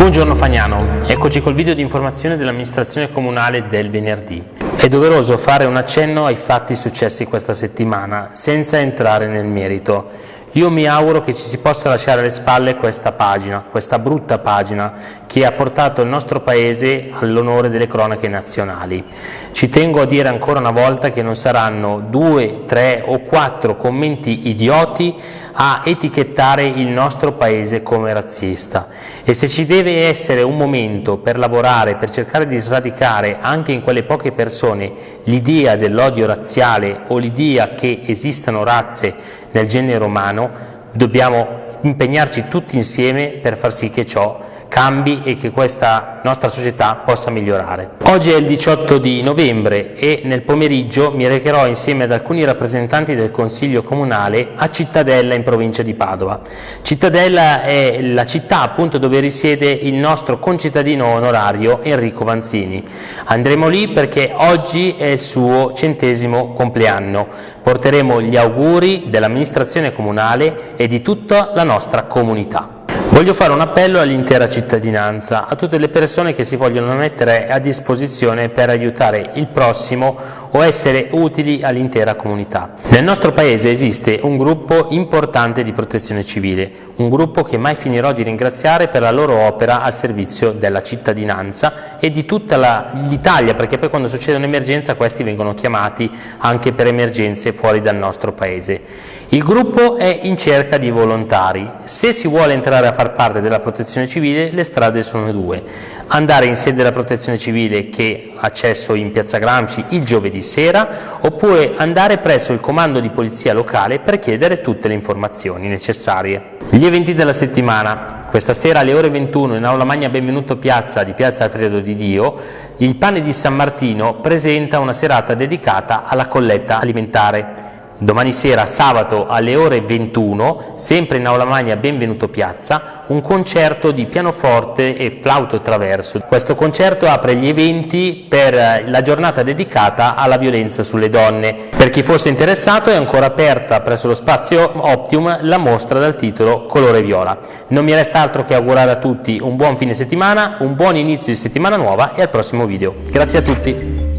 Buongiorno Fagnano, eccoci col video di informazione dell'amministrazione comunale del venerdì. È doveroso fare un accenno ai fatti successi questa settimana, senza entrare nel merito. Io mi auguro che ci si possa lasciare alle spalle questa pagina, questa brutta pagina che ha portato il nostro Paese all'onore delle cronache nazionali. Ci tengo a dire ancora una volta che non saranno due, tre o quattro commenti idioti a etichettare il nostro Paese come razzista. E se ci deve essere un momento per lavorare, per cercare di sradicare anche in quelle poche persone l'idea dell'odio razziale o l'idea che esistano razze nel genere umano, dobbiamo impegnarci tutti insieme per far sì che ciò cambi e che questa nostra società possa migliorare. Oggi è il 18 di novembre e nel pomeriggio mi recherò insieme ad alcuni rappresentanti del Consiglio Comunale a Cittadella in provincia di Padova. Cittadella è la città appunto dove risiede il nostro concittadino onorario Enrico Vanzini. Andremo lì perché oggi è il suo centesimo compleanno. Porteremo gli auguri dell'amministrazione comunale e di tutta la nostra comunità. Voglio fare un appello all'intera cittadinanza, a tutte le persone che si vogliono mettere a disposizione per aiutare il prossimo o essere utili all'intera comunità. Nel nostro Paese esiste un gruppo importante di protezione civile, un gruppo che mai finirò di ringraziare per la loro opera al servizio della cittadinanza e di tutta l'Italia, perché poi quando succede un'emergenza questi vengono chiamati anche per emergenze fuori dal nostro Paese. Il gruppo è in cerca di volontari. Se si vuole entrare a far parte della protezione civile le strade sono due. Andare in sede della protezione civile che accesso in piazza Gramsci il giovedì sera oppure andare presso il comando di polizia locale per chiedere tutte le informazioni necessarie. Gli eventi della settimana. Questa sera alle ore 21 in Aula Magna Benvenuto Piazza di Piazza Alfredo di Dio il Pane di San Martino presenta una serata dedicata alla colletta alimentare. Domani sera, sabato alle ore 21, sempre in Aula Magna Benvenuto Piazza, un concerto di pianoforte e flauto traverso. Questo concerto apre gli eventi per la giornata dedicata alla violenza sulle donne. Per chi fosse interessato è ancora aperta presso lo spazio Optium la mostra dal titolo Colore Viola. Non mi resta altro che augurare a tutti un buon fine settimana, un buon inizio di settimana nuova e al prossimo video. Grazie a tutti!